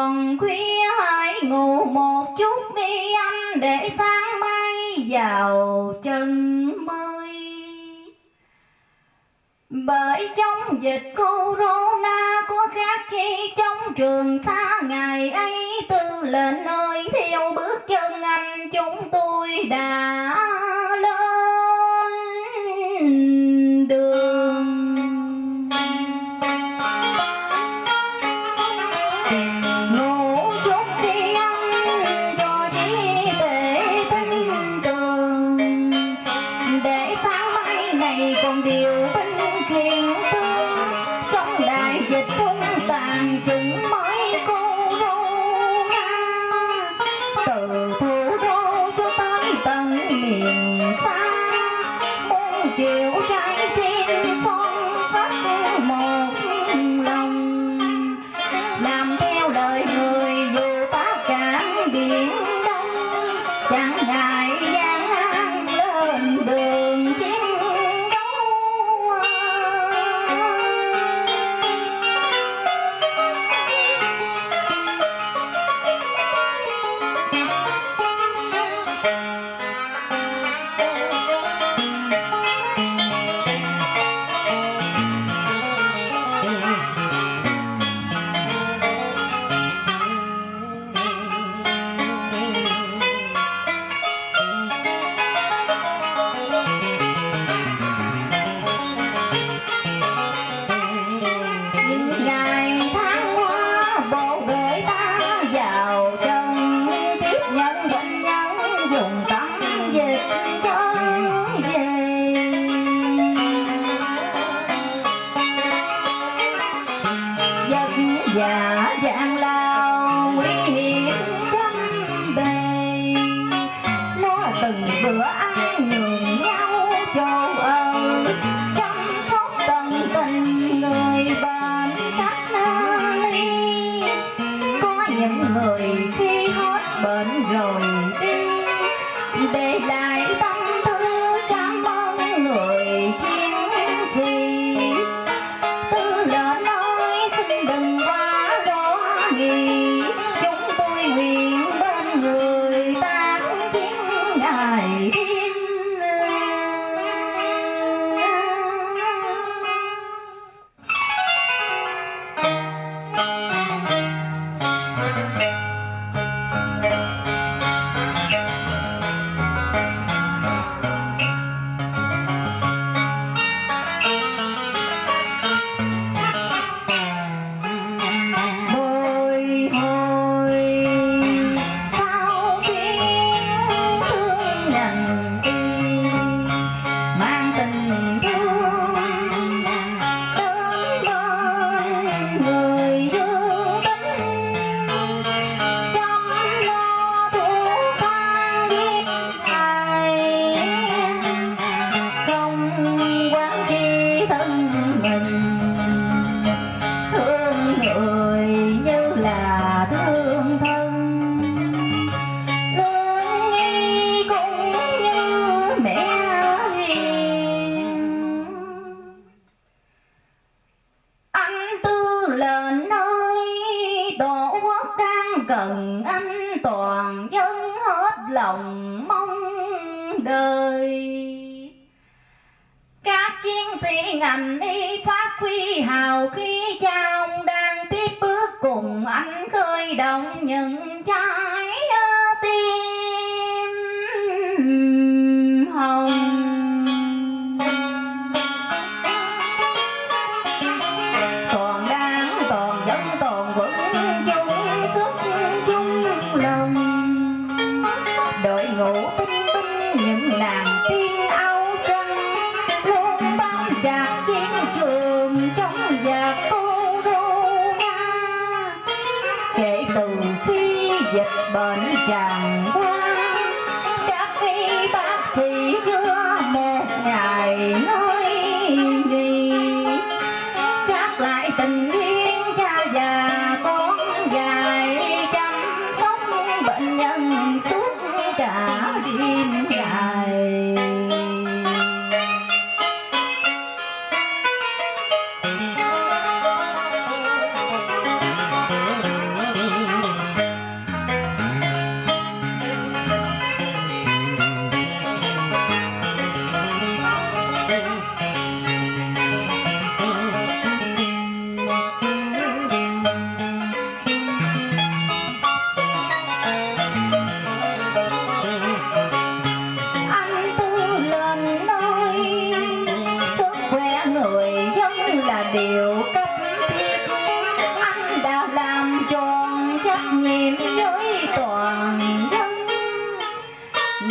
thường khuya hãy ngủ một chút đi anh, để sáng mai vào chân mây bởi trong dịch corona có khác chi, trong trường xa ngày ấy tư lệnh ơi, theo bước chân anh, chúng tôi đã 和爱 sĩ ngành y phát huy hào khí cha ông đang tiếp bước cùng anh khơi động những trái tim hồng đội ngũ tinh binh những làm. tiên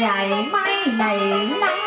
ngày mai này nắng.